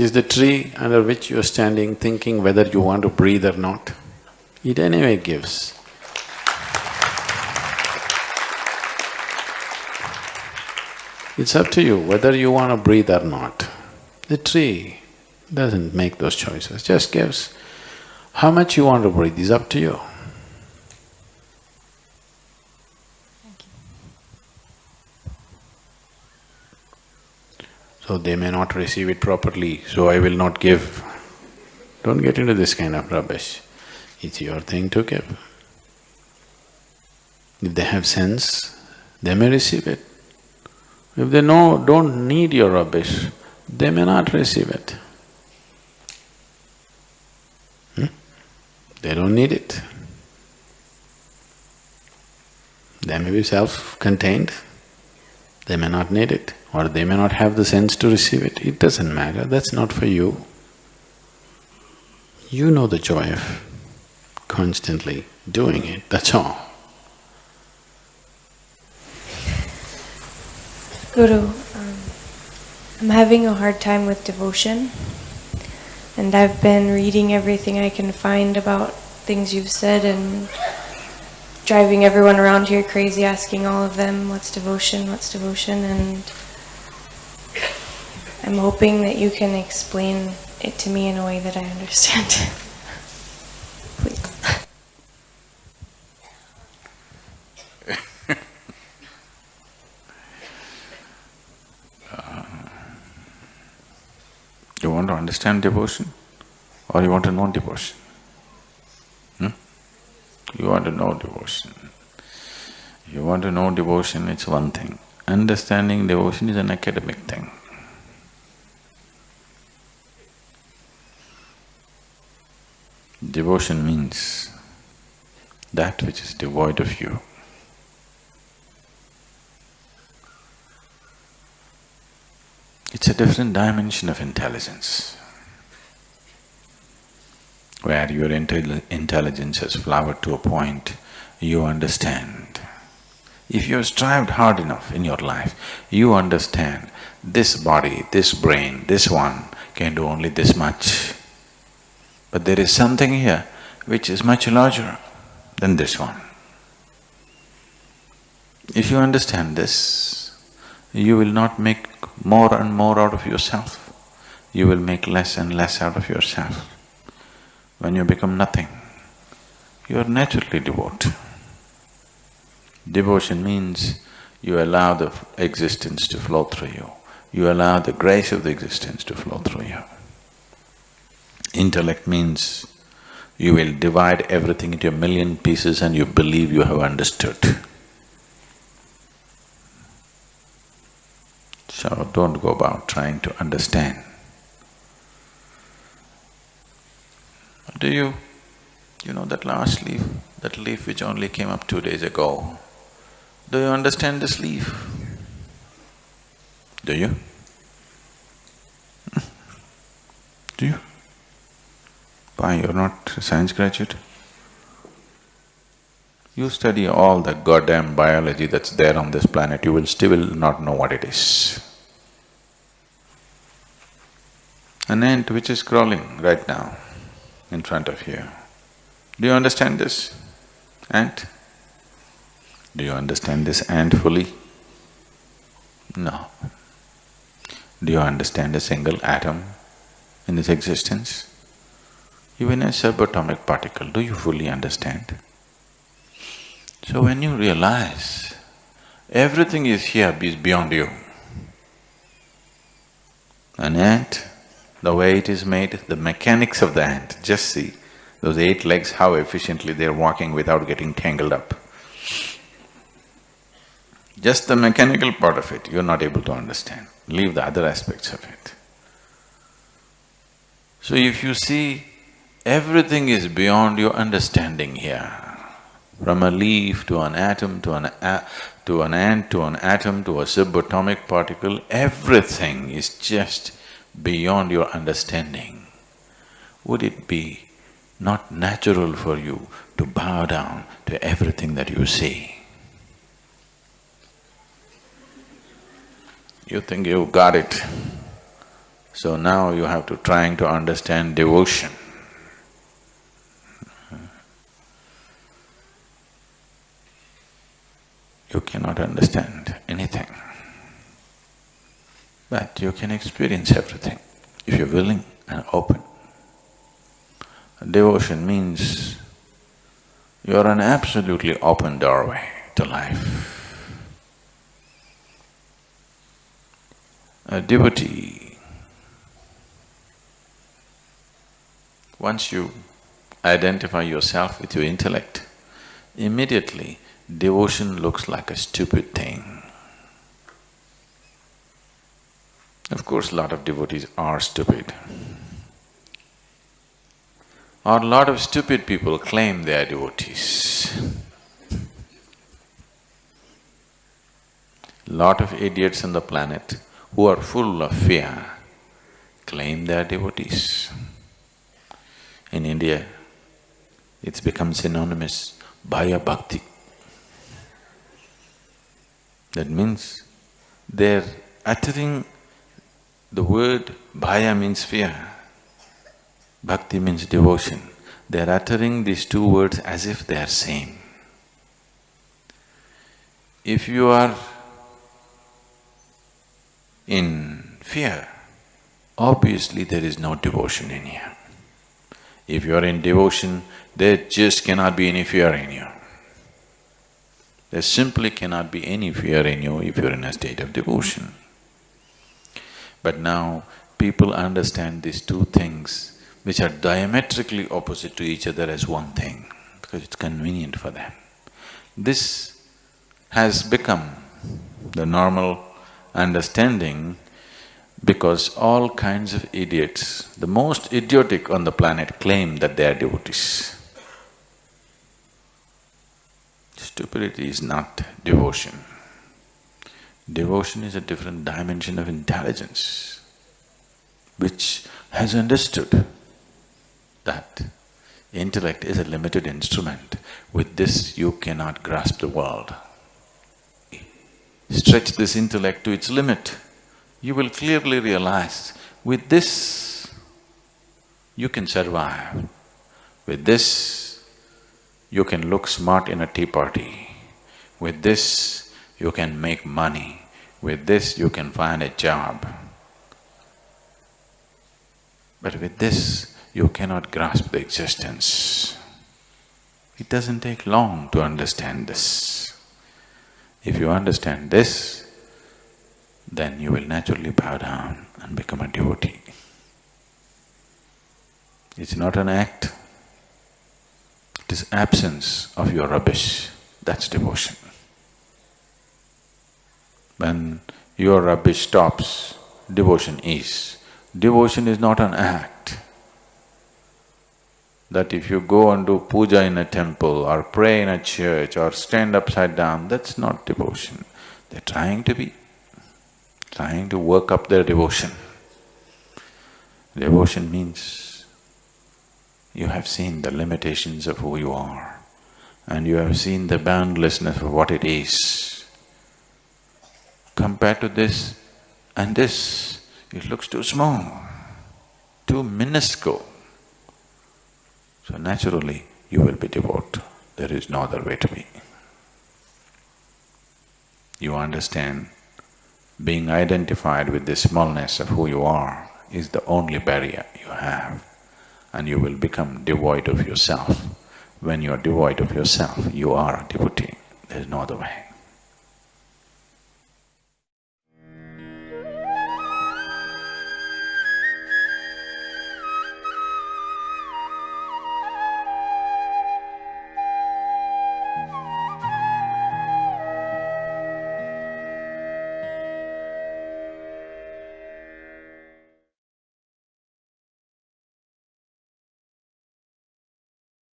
Is the tree under which you're standing thinking whether you want to breathe or not? It anyway gives. It's up to you whether you want to breathe or not. The tree doesn't make those choices, just gives. How much you want to breathe is up to you. So they may not receive it properly, so I will not give. Don't get into this kind of rubbish. It's your thing to give. If they have sense, they may receive it. If they know, don't need your rubbish, they may not receive it. Hmm? They don't need it. They may be self-contained, they may not need it, or they may not have the sense to receive it. It doesn't matter, that's not for you. You know the joy of constantly doing it, that's all. Guru, um, I'm having a hard time with devotion, and I've been reading everything I can find about things you've said and driving everyone around here crazy asking all of them what's devotion, what's devotion, and I'm hoping that you can explain it to me in a way that I understand. Please. You want to understand devotion or you want to know devotion? Hmm? You want to know devotion. You want to know devotion, it's one thing. Understanding devotion is an academic thing. Devotion means that which is devoid of you. It's a different dimension of intelligence, where your intelli intelligence has flowered to a point, you understand. If you have strived hard enough in your life, you understand this body, this brain, this one can do only this much. But there is something here which is much larger than this one. If you understand this, you will not make more and more out of yourself, you will make less and less out of yourself. When you become nothing, you are naturally devout. Devotion means you allow the existence to flow through you, you allow the grace of the existence to flow through you. Intellect means you will divide everything into a million pieces and you believe you have understood. So don't go about trying to understand. Do you… you know that last leaf, that leaf which only came up two days ago, do you understand this leaf? Do you? Do you? Why, you're not a science graduate? You study all the goddamn biology that's there on this planet, you will still not know what it is. An ant which is crawling right now in front of you. Do you understand this ant? Do you understand this ant fully? No. Do you understand a single atom in this existence? Even a subatomic particle, do you fully understand? So when you realize everything is here is beyond you, an ant, the way it is made, the mechanics of the ant, just see those eight legs, how efficiently they're walking without getting tangled up. Just the mechanical part of it, you're not able to understand, leave the other aspects of it. So if you see, everything is beyond your understanding here. From a leaf to an atom to an to an ant to an atom to a subatomic particle, everything is just beyond your understanding. Would it be not natural for you to bow down to everything that you see? You think you've got it. So now you have to trying to understand devotion. You cannot understand anything, but you can experience everything if you're willing and open. Devotion means you're an absolutely open doorway to life. A devotee, once you identify yourself with your intellect, immediately devotion looks like a stupid thing. Of course, a lot of devotees are stupid. Or a lot of stupid people claim they are devotees. Lot of idiots on the planet who are full of fear claim they are devotees. In India, it's become synonymous, Bhaya Bhakti. That means they're uttering the word Bhaya means fear, Bhakti means devotion. They're uttering these two words as if they are same. If you are in fear, obviously there is no devotion in you. If you are in devotion, there just cannot be any fear in you. There simply cannot be any fear in you if you're in a state of devotion. But now, people understand these two things which are diametrically opposite to each other as one thing, because it's convenient for them. This has become the normal understanding because all kinds of idiots, the most idiotic on the planet claim that they are devotees. Stupidity is not devotion. Devotion is a different dimension of intelligence which has understood that intellect is a limited instrument. With this, you cannot grasp the world. Stretch this intellect to its limit, you will clearly realize, with this, you can survive. With this, you can look smart in a tea party. With this, you can make money. With this, you can find a job. But with this, you cannot grasp the existence. It doesn't take long to understand this. If you understand this, then you will naturally bow down and become a devotee. It's not an act, it is absence of your rubbish, that's devotion. When your rubbish stops, devotion is. Devotion is not an act. That if you go and do puja in a temple or pray in a church or stand upside down, that's not devotion. They're trying to be, trying to work up their devotion. Devotion means you have seen the limitations of who you are and you have seen the boundlessness of what it is compared to this and this, it looks too small, too minuscule. So naturally, you will be devout. There is no other way to be. You understand, being identified with the smallness of who you are is the only barrier you have and you will become devoid of yourself. When you are devoid of yourself, you are a devotee, there is no other way.